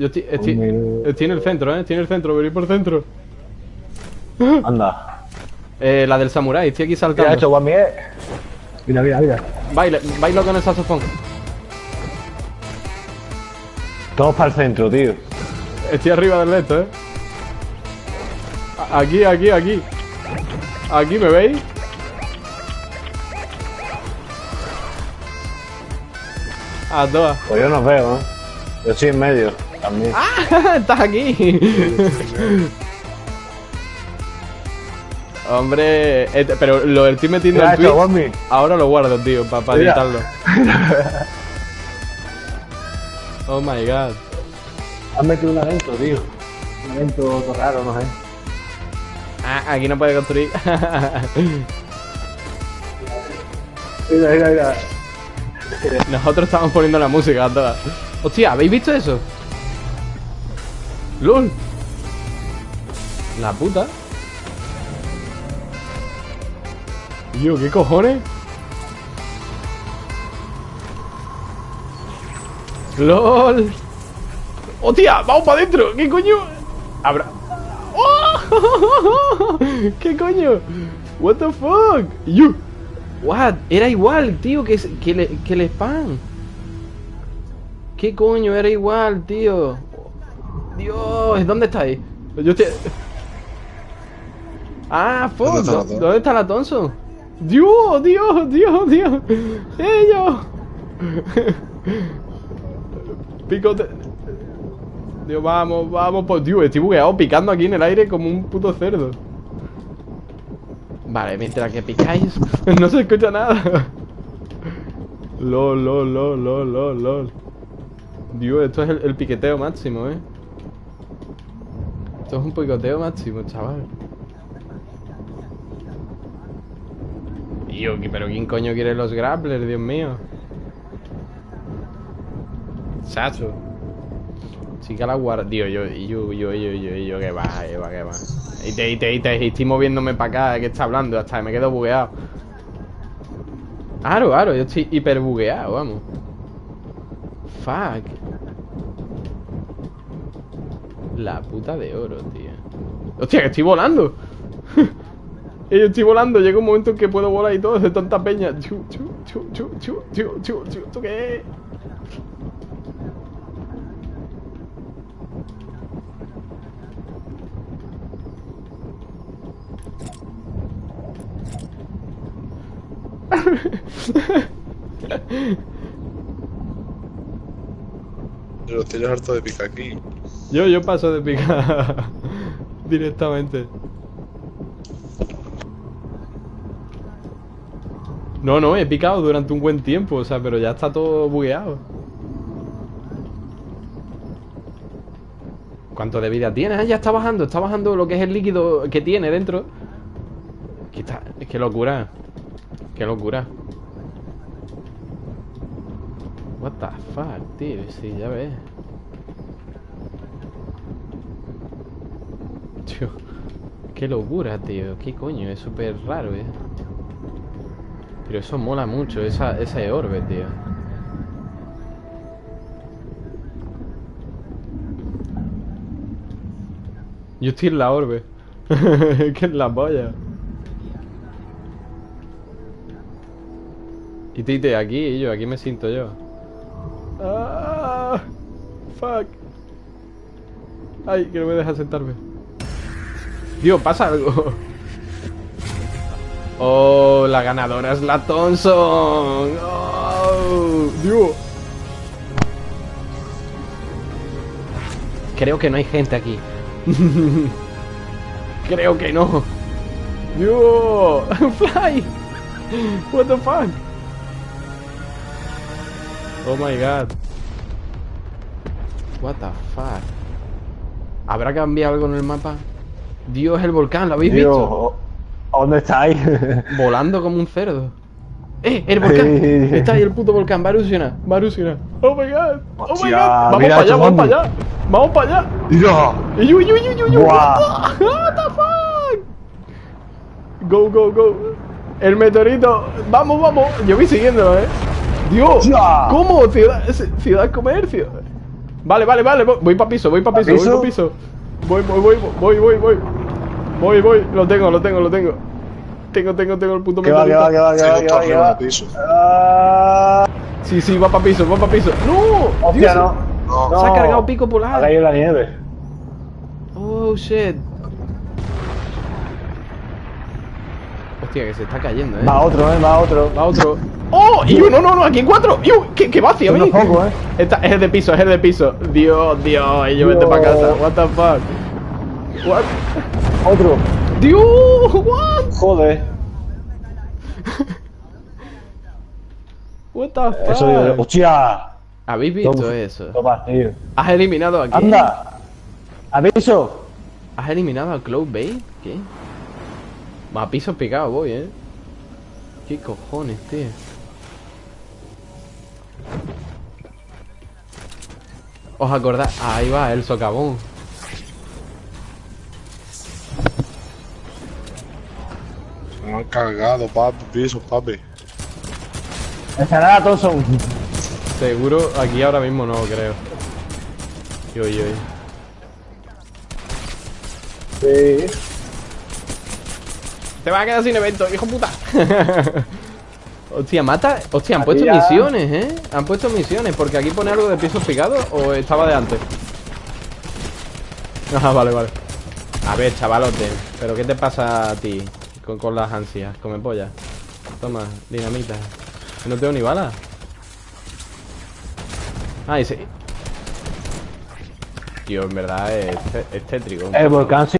Yo estoy, estoy, estoy en el centro, eh. Estoy en el centro, venid por el centro. Anda. Eh, la del samurái, estoy aquí ¿Qué ha saltando. hecho Guami? eh? Mira, mira, mira. Baila, bailo con el saxofón. Todos para el centro, tío. Estoy arriba del esto, eh. Aquí, aquí, aquí. Aquí, ¿me veis? A todas. Pues yo no veo, ¿eh? Yo estoy en medio también. Estás aquí. Hombre, este- pero lo estoy metiendo ¿Qué ha en Twitch. Ahora lo guardo, tío, para Mira. editarlo. Oh my god. Has metido un evento, tío. Un evento raro, no sé. Ah, aquí no puede construir. Mira, mira, mira. Nosotros estamos poniendo la música a todas. Hostia, ¿habéis visto eso? ¡Lol! La puta. Tío, ¿qué cojones? ¡Lol! ¡Hostia! ¡Vamos para adentro! ¿Qué coño? Habrá... ¡Oh! ¿Qué coño? What the fuck? You. What? Era igual, tío, que, que, le, que el spam. ¿Qué coño? Era igual, tío. Dios, ¿dónde estáis? Yo estoy... Ah, fuck. ¿Dónde está la. ¿Dónde está la Thompson? Dios, Dios, Dios, Dios. Ellos. Picote. Dios, vamos, vamos, pues, tío, estoy bugueado picando aquí en el aire como un puto cerdo. Vale, mientras que picáis, no se escucha nada. Lol, lol, lol, lol, lol, lol. Dios, esto es el, el piqueteo máximo, eh. Esto es un picoteo máximo, chaval. Tío, ¿qui- pero ¿quién coño quiere los grapplers, Dios mío? Sacho. Chica la guarda. Tío, yo, yo, yo, yo, yo, yo, que va, que va, que va. Y te, y te, y te, y estoy moviéndome para acá, que está hablando, hasta me quedo bugueado. Aro, aro, yo estoy hiper bugueado, vamos. Fuck. La puta de oro, tío. Hostia, que estoy volando. Yo estoy volando, llega un momento en que puedo volar y todo, de tanta peña. Chu, chu, chu, chu, chu, chu, chu, chu, ¿Esto qué? Yo estoy harto de picar aquí. Yo, yo paso de picar directamente. No, no, he picado durante un buen tiempo, o sea, pero ya está todo bugueado. ¿Cuánto de vida tiene? Ah, ya está bajando, está bajando lo que es el líquido que tiene dentro. Que está, qué locura. Qué locura. What the fuck, tío, sí, ya ves. Tío, qué locura, tío. ¿Qué coño? Es súper raro, eh. Pero eso mola mucho, esa, ese orbe, tío. Yo estoy en la orbe. que es la polla. Y Tite, aquí, yo, aquí me siento yo. Ah, fuck. Ay, que no me deja sentarme. Dios, pasa algo. Oh, la ganadora es la Thompson. Oh, Dios. Creo que no hay gente aquí. Creo que no. Dios. Fly. What the fuck. Oh my god. What the fuck. ¿Habrá cambiado algo en el mapa? Dios, el volcán, ¿lo habéis visto? ¿dónde estáis? Volando como un cerdo. ¡Eh! ¡El volcán! Está ahí el puto volcán, va a erupcionar, va a erupcionar. ¡Oh my god! ¡Oh my god! ¡Vamos para allá, vamos para allá! ¡Vamos para allá! ¡Mira! ¡Uy, uy, uy, uy, uy! Buah. What the- fuck? Go, go, go. El meteorito. Vamos, vamos. Yo voy siguiéndolo, eh. Dios. ¿Cómo? Ciudad, ciudad comercio. Vale, vale, vale. Voy, para piso, voy para ¿Pa piso, voy piso? para piso. Voy, voy, voy, voy, voy, voy. Voy, voy. Lo tengo, lo tengo, lo tengo. Tengo, tengo, tengo el puto Que va, que va, que va, que va, que va, que va. piso. Ah, Sí, sí, va para piso, va para piso. ¡No! Hostia, no. No. Se ha No. cargado pico polar. Ha caído la nieve. Oh, shit. Hostia, que se está cayendo, eh. Va otro, eh, va otro. Va otro. ¡Oh! ¡Y no, no, no! ¡Aquí en cuatro! ¡Yu! ¿Qué, qué va hacia Uno mí? poco, eh. Esta, es el de piso, es el de piso. Dios, Dios. Y yo vete para casa. What the fuck? What? Otro. Dios, what? Joder. What the fuck? Eso digo. ¡Hostia! ¿Habéis visto Toma. eso? Toma, tío. ¿Has eliminado a qué? ¡Anda! ¡Aviso! ¿Has eliminado a Cloud Bay? ¿Qué? A pisos picados voy, eh. ¿Qué cojones, tío? ¿Os acordáis? Ahí va, el socavón. Cargado, papi, piso, papi. Ensalada Thompson. Seguro aquí ahora mismo no, creo. Yo, yo, yo. Sí. Te vas a quedar sin evento, hijo puta. Hostia, mata. Hostia, han puesto misiones, eh. Han puesto misiones, porque aquí pone algo de pisos picados o estaba de antes. Ah, vale, vale. A ver, chavalote, ¿pero qué te pasa a ti con, con las ansias? Come polla. Toma, dinamita. No tengo ni balas. Ah, ese. Tío, en verdad es, es tétrico. El volcán